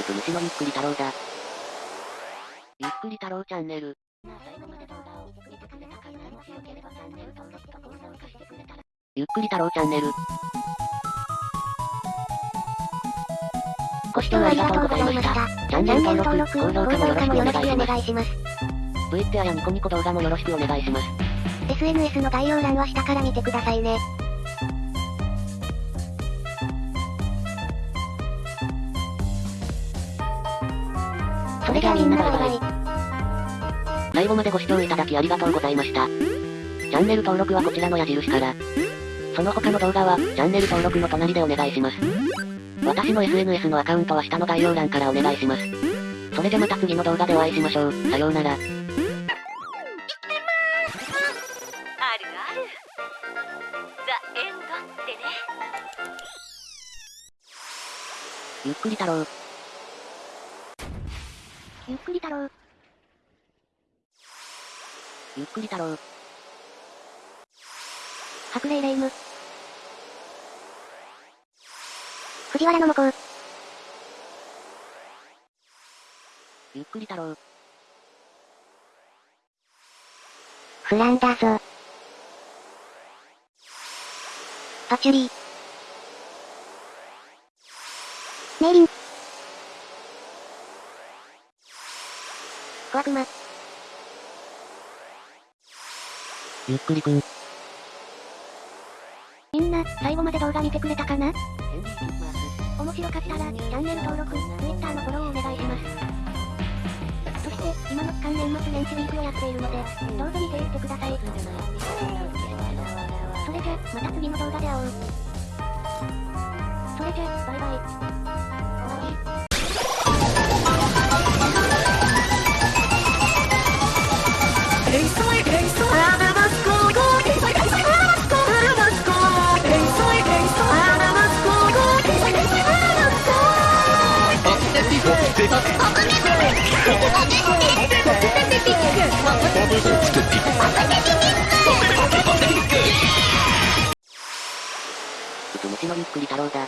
うつむしのゆっくり太郎だ。ゆっくり太郎チャンネル。ゆっくり太郎チャンネル。ご視聴ありがとうございました。チャンネル登録、高評価もよろしくお願いします。願いします。Twitter やニコニコ動画もよろしくお願いします。SNS の概要欄は下から見てくださいね。それじゃあみんなバイバイ。最後までご視聴いただきありがとうございました。チャンネル登録はこちらの矢印から。その他の動画は、チャンネル登録の隣でお願いします。私の SNS のアカウントは下の概要欄からお願いします。それじゃまた次の動画でお会いしましょう。さようなら。あるある。ザ・エンドってね。ゆっくり太郎。ゆっくり太郎。ゆっくり太郎。白霊霊夢。藤原の向こう。ゆっくり太郎。フランだぞ。パチュリー。メイリン。小悪魔。ゆっくりくん。みんな、最後まで動画見てくれたかな？面白かったら、チャンネル登録、Twitter のフォローをお願いします。そして、今の期間年末年始ウィークをやっているので、どうぞ見ていってください。それじゃ、また次の動画で会おう。それじゃ、バイバイ。終わり。うつむしのゆっくり太郎だ。